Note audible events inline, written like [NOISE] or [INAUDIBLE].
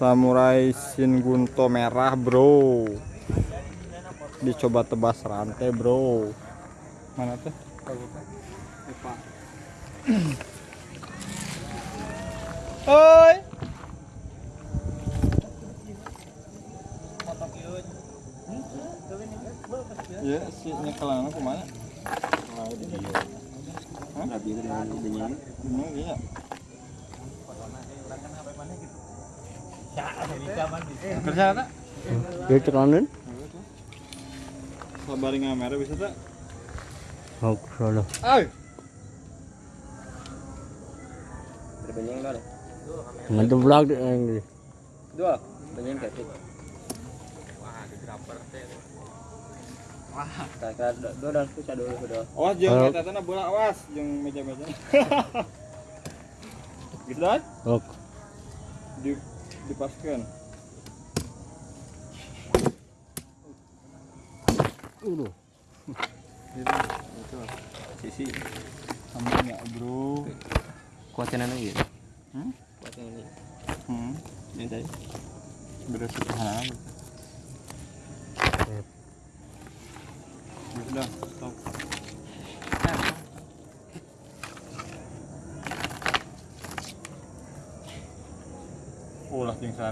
samurai Shin Gunto merah bro dicoba tebas rantai bro mana tuh Oi Ya, si nyekalan aku mana? Hah? Ini iya. Kerja. Sabar ngamera bisa tak? Oh, salah. Vlog Dua, banyak kreatif. Wah, kakak dua dan susah dulu dua. Awas jeung Halo. eta teh bola awas jeung meja-meja. [LAUGHS] gitu kan? Oh, Di dipaskeun. udah. Gitu. Itu. Sisi. Sama enggak, Bro? Kuatin aja gitu. Hmm? Kuatin ini. Hmm. Ini tadi. Beda sederhana. Udah, ulas din sana